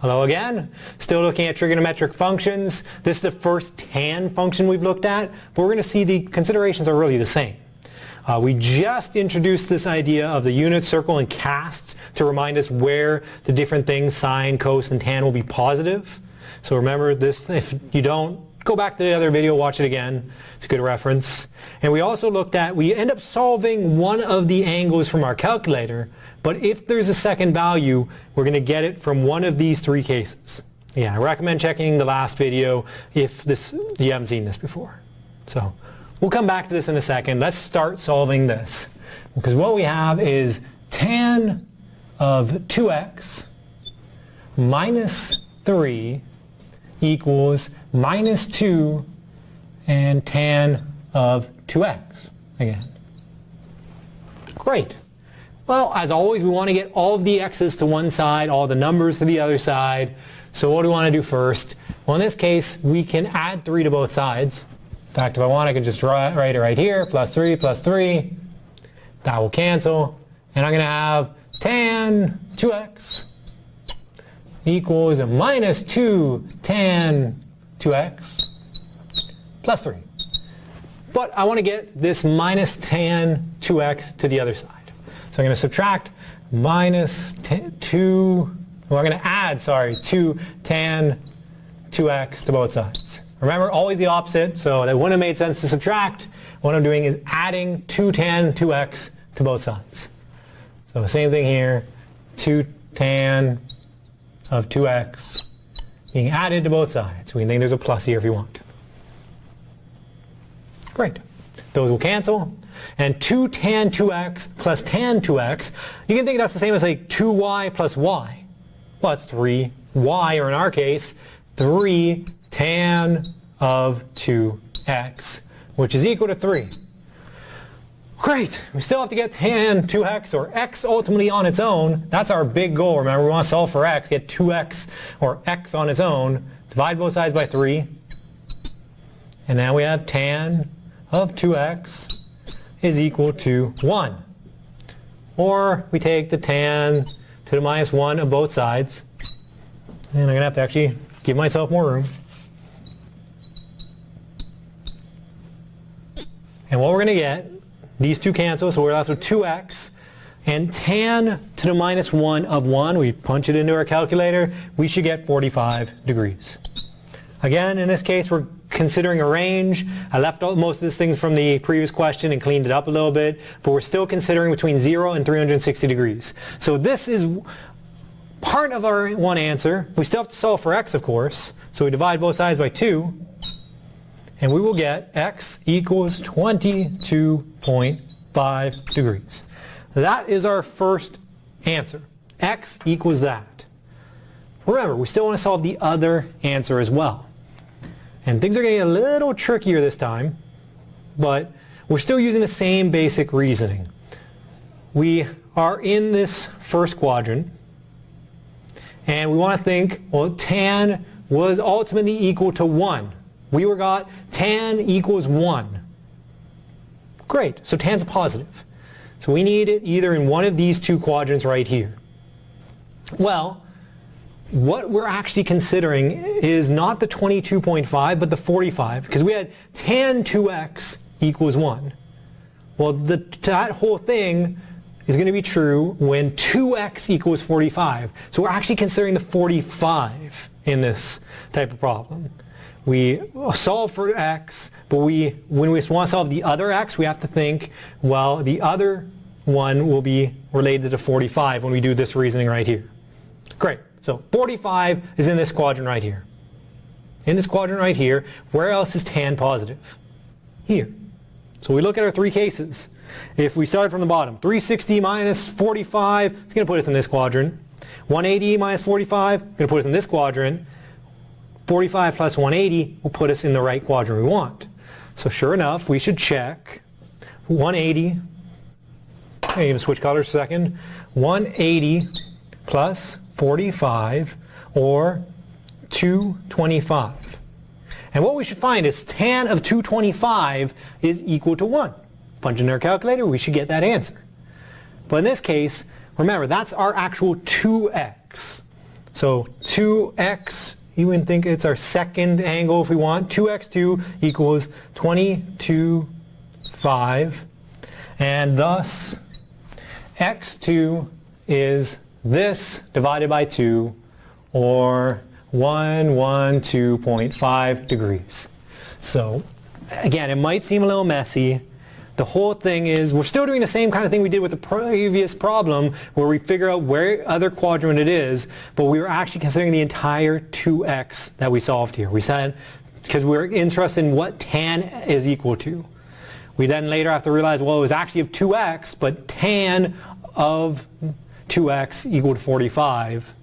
Hello again. Still looking at trigonometric functions. This is the first tan function we've looked at, but we're going to see the considerations are really the same. Uh, we just introduced this idea of the unit circle and cast to remind us where the different things, sine, cos, and tan will be positive. So remember this, if you don't, go back to the other video, watch it again. It's a good reference. And we also looked at, we end up solving one of the angles from our calculator, but if there's a second value, we're going to get it from one of these three cases. Yeah, I recommend checking the last video if this you haven't seen this before. So we'll come back to this in a second. Let's start solving this. Because what we have is tan of 2x minus 3 equals minus 2 and tan of 2x again. Great. Well, as always, we want to get all of the x's to one side, all the numbers to the other side. So what do we want to do first? Well, in this case, we can add 3 to both sides. In fact, if I want, I can just write it right here, plus 3 plus 3. That will cancel. And I'm going to have tan 2x equals minus 2 tan 2x plus 3. But I want to get this minus tan 2x to the other side. So I'm going to subtract minus 2, well I'm going to add, sorry, 2 tan 2x to both sides. Remember, always the opposite, so that wouldn't have made sense to subtract. What I'm doing is adding 2 tan 2x to both sides. So same thing here, 2 tan of 2x being added to both sides. We can think there's a plus here if you want. Great. Those will cancel. And 2 tan 2x plus tan 2x, you can think that's the same as like 2y plus y. Well, that's 3y, or in our case, 3 tan of 2x, which is equal to 3. Great, we still have to get tan 2x or x ultimately on its own. That's our big goal. Remember, we want to solve for x, get 2x or x on its own. Divide both sides by 3. And now we have tan of 2x is equal to 1. Or we take the tan to the minus 1 of both sides. And I'm going to have to actually give myself more room. And what we're going to get these two cancel, so we're left with 2x. And tan to the minus 1 of 1, we punch it into our calculator, we should get 45 degrees. Again, in this case, we're considering a range. I left most of these things from the previous question and cleaned it up a little bit, but we're still considering between 0 and 360 degrees. So this is part of our one answer. We still have to solve for x, of course. So we divide both sides by 2 and we will get x equals 22.5 degrees. That is our first answer. x equals that. Remember, we still want to solve the other answer as well. And things are getting a little trickier this time, but we're still using the same basic reasoning. We are in this first quadrant, and we want to think, well, tan was ultimately equal to 1. We were got tan equals 1. Great, so tan's a positive. So we need it either in one of these two quadrants right here. Well, what we're actually considering is not the 22.5 but the 45 because we had tan 2x equals 1. Well, the, that whole thing is going to be true when 2x equals 45. So we're actually considering the 45 in this type of problem we solve for x, but we, when we want to solve the other x, we have to think, well, the other one will be related to 45 when we do this reasoning right here. Great. So 45 is in this quadrant right here. In this quadrant right here, where else is tan positive? Here. So we look at our three cases. If we start from the bottom, 360 minus 45, it's going to put us in this quadrant. 180 minus 45, going to put us in this quadrant. 45 plus 180 will put us in the right quadrant we want. So sure enough, we should check 180, I'm going to switch colors a second, 180 plus 45 or 225. And what we should find is tan of 225 is equal to 1. Punch in our calculator, we should get that answer. But in this case, remember, that's our actual 2x. So 2x, you would think it's our second angle if we want. 2x2 equals 22, 5. And thus, x2 is this divided by 2, or 112.5 degrees. So again, it might seem a little messy. The whole thing is we're still doing the same kind of thing we did with the previous problem where we figure out where other quadrant it is, but we were actually considering the entire 2x that we solved here. We said, because we we're interested in what tan is equal to. We then later have to realize, well, it was actually of 2x, but tan of 2x equal to 45.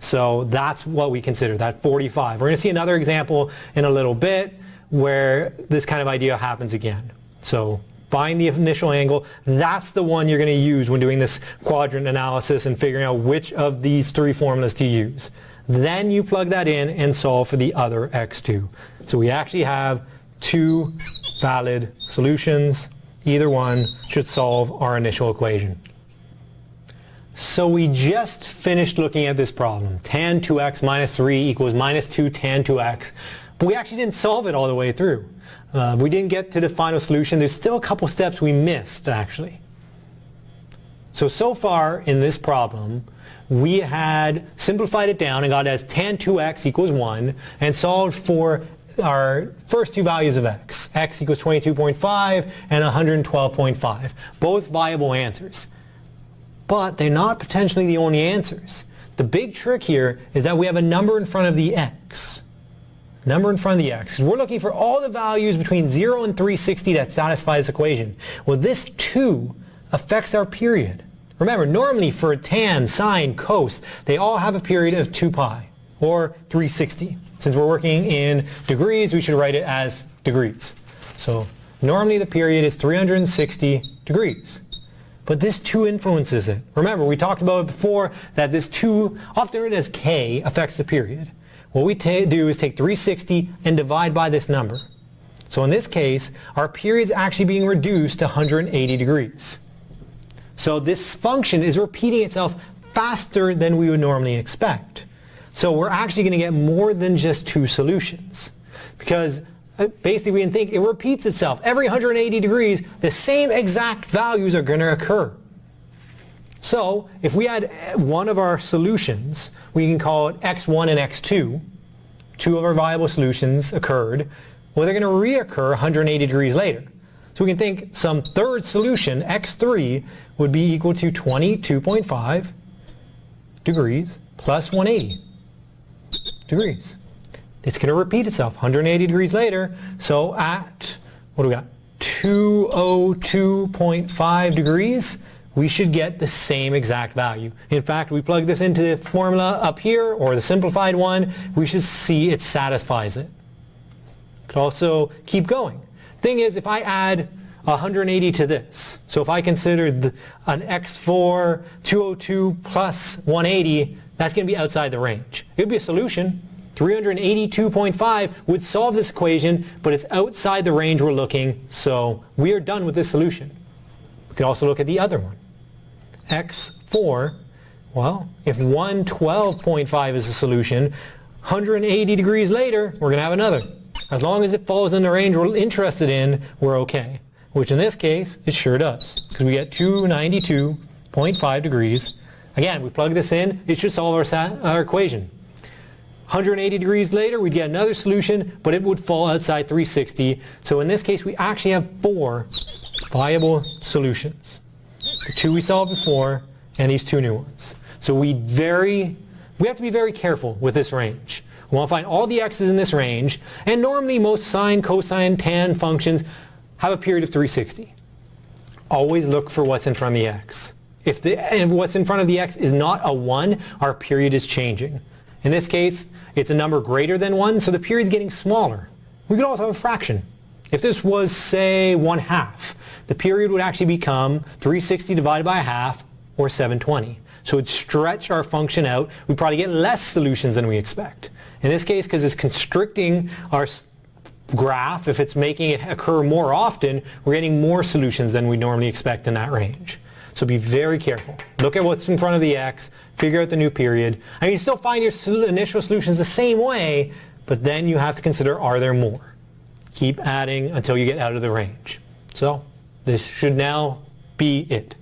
So that's what we consider, that 45. We're going to see another example in a little bit where this kind of idea happens again. So find the initial angle. That's the one you're going to use when doing this quadrant analysis and figuring out which of these three formulas to use. Then you plug that in and solve for the other x2. So we actually have two valid solutions. Either one should solve our initial equation. So we just finished looking at this problem. Tan 2x minus 3 equals minus 2 tan 2x. But we actually didn't solve it all the way through. Uh, we didn't get to the final solution. There's still a couple steps we missed, actually. So, so far in this problem, we had simplified it down and got as tan 2x equals 1 and solved for our first two values of x. x equals 22.5 and 112.5. Both viable answers but they're not potentially the only answers. The big trick here is that we have a number in front of the x. Number in front of the x. We're looking for all the values between 0 and 360 that satisfy this equation. Well, this 2 affects our period. Remember, normally for a tan, sine, cos, they all have a period of 2 pi, or 360. Since we're working in degrees, we should write it as degrees. So normally the period is 360 degrees. But this 2 influences it. Remember, we talked about it before that this 2, often written as k, affects the period. What we do is take 360 and divide by this number. So in this case, our period is actually being reduced to 180 degrees. So this function is repeating itself faster than we would normally expect. So we're actually going to get more than just two solutions. Because uh, basically we can think it repeats itself. Every 180 degrees, the same exact values are going to occur. So if we had one of our solutions, we can call it x1 and x2. Two of our viable solutions occurred. Well, they're going to reoccur 180 degrees later. So we can think some third solution, x3, would be equal to 22.5 degrees plus 180 degrees. It's going to repeat itself 180 degrees later. So at, what do we got? 202.5 degrees, we should get the same exact value. In fact, we plug this into the formula up here, or the simplified one, we should see it satisfies it. Could also keep going. Thing is, if I add 180 to this, so if I consider the, an x4 202 plus 180, that's going to be outside the range. It would be a solution, 382.5 would solve this equation, but it's outside the range we're looking, so we are done with this solution. Could also look at the other one. x4, well, if 112.5 is the solution, 180 degrees later, we're going to have another. As long as it falls in the range we're interested in, we're okay. Which in this case, it sure does. Because we get 292.5 degrees. Again, we plug this in, it should solve our, our equation. 180 degrees later, we'd get another solution, but it would fall outside 360. So in this case, we actually have four viable solutions. The two we solved before, and these two new ones. So we very, we have to be very careful with this range. We want to find all the x's in this range, and normally most sine, cosine, tan functions have a period of 360. Always look for what's in front of the x. If, the, if what's in front of the x is not a 1, our period is changing. In this case, it's a number greater than 1, so the period is getting smaller. We could also have a fraction. If this was, say, 1 half, the period would actually become 360 divided by a half, or 720. So it would stretch our function out. We probably get less solutions than we expect. In this case, because it's constricting our graph, if it's making it occur more often, we're getting more solutions than we normally expect in that range. So be very careful. Look at what's in front of the x, figure out the new period. I mean, you still find your initial solutions the same way, but then you have to consider are there more? Keep adding until you get out of the range. So this should now be it.